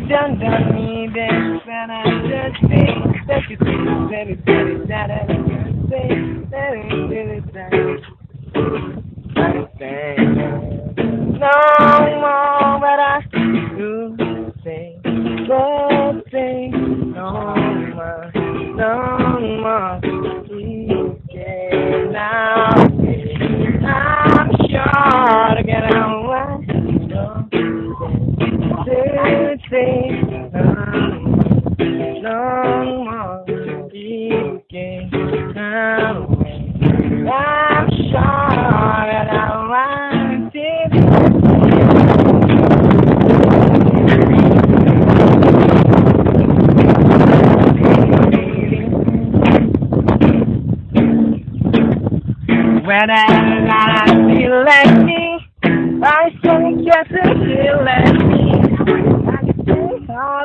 You done done me this, and I just think that you think that it's that that I can say that really no more, but I do say good things no more, no more. You can no more. I'm sure that I to. Whenever I feel like me, I think just to me. I can take all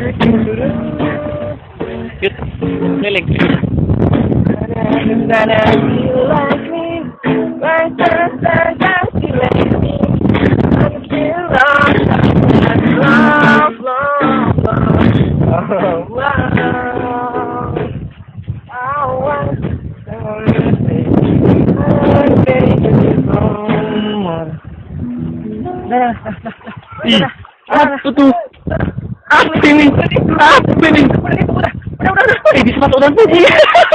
want something, Ih, apa tuh? Kenapa ini? Kenapa ini? Udah, udah, udah. Ini sepatu udah.